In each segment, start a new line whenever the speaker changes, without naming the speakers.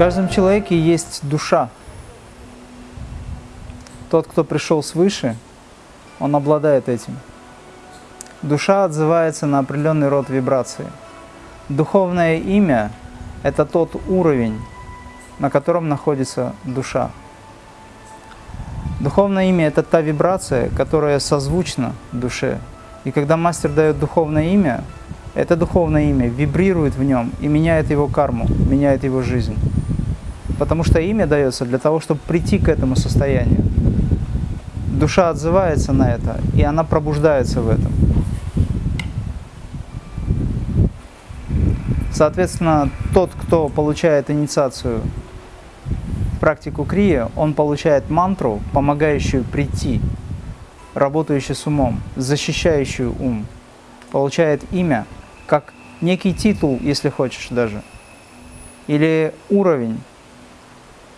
каждом человеке есть душа. Тот, кто пришел свыше, он обладает этим. Душа отзывается на определенный род вибрации. Духовное имя – это тот уровень, на котором находится душа. Духовное имя – это та вибрация, которая созвучна душе. И когда мастер дает духовное имя, это духовное имя вибрирует в нем и меняет его карму, меняет его жизнь. Потому что имя дается для того, чтобы прийти к этому состоянию. Душа отзывается на это, и она пробуждается в этом. Соответственно, тот, кто получает инициацию практику крия, он получает мантру, помогающую прийти, работающую с умом, защищающую ум, получает имя, как некий титул, если хочешь даже, или уровень,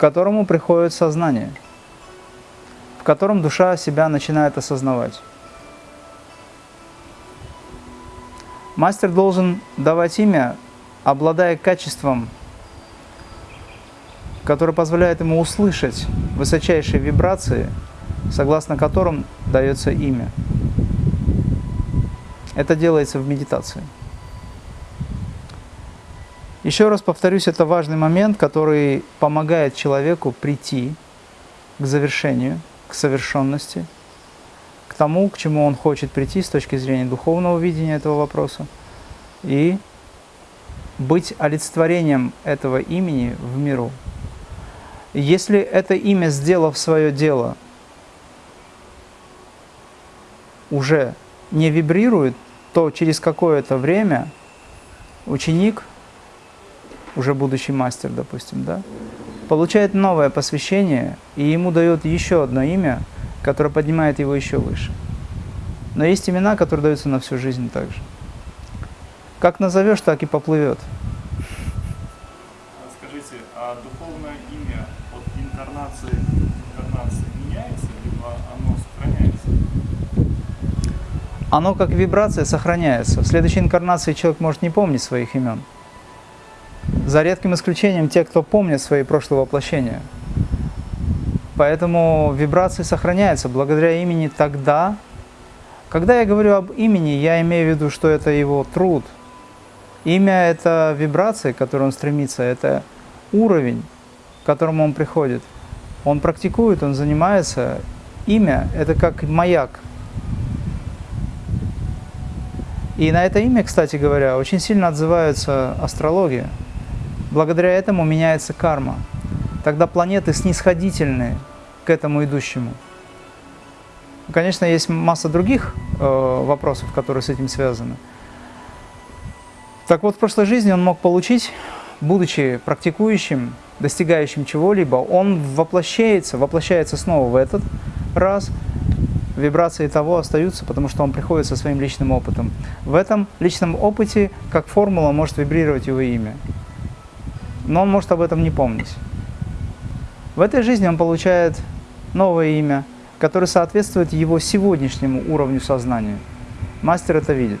которому приходит сознание, в котором душа себя начинает осознавать. Мастер должен давать имя, обладая качеством, которое позволяет ему услышать высочайшие вибрации, согласно которым дается имя. Это делается в медитации. Еще раз повторюсь, это важный момент, который помогает человеку прийти к завершению, к совершенности, к тому, к чему он хочет прийти с точки зрения духовного видения этого вопроса, и быть олицетворением этого имени в миру. Если это имя, сделав свое дело, уже не вибрирует, то через какое-то время ученик – уже будущий мастер, допустим, да, получает новое посвящение, и ему дает еще одно имя, которое поднимает его еще выше. Но есть имена, которые даются на всю жизнь также. Как назовешь, так и поплывет.
Скажите, а духовное имя от инкарнации к инкарнации меняется, либо оно сохраняется?
Оно как вибрация сохраняется. В следующей инкарнации человек может не помнить своих имен. За редким исключением те, кто помнит свои прошлые воплощения. Поэтому вибрации сохраняются благодаря имени тогда. Когда я говорю об имени, я имею в виду, что это его труд. Имя – это вибрации, к которой он стремится, это уровень, к которому он приходит. Он практикует, он занимается. Имя – это как маяк. И на это имя, кстати говоря, очень сильно отзывается астрология. Благодаря этому меняется карма. Тогда планеты снисходительны к этому идущему. Конечно, есть масса других э, вопросов, которые с этим связаны. Так вот, в прошлой жизни он мог получить, будучи практикующим, достигающим чего-либо, он воплощается, воплощается снова в этот раз, вибрации того остаются, потому что он приходит со своим личным опытом. В этом личном опыте, как формула, может вибрировать его имя но он может об этом не помнить. В этой жизни он получает новое имя, которое соответствует его сегодняшнему уровню сознания. Мастер это видит.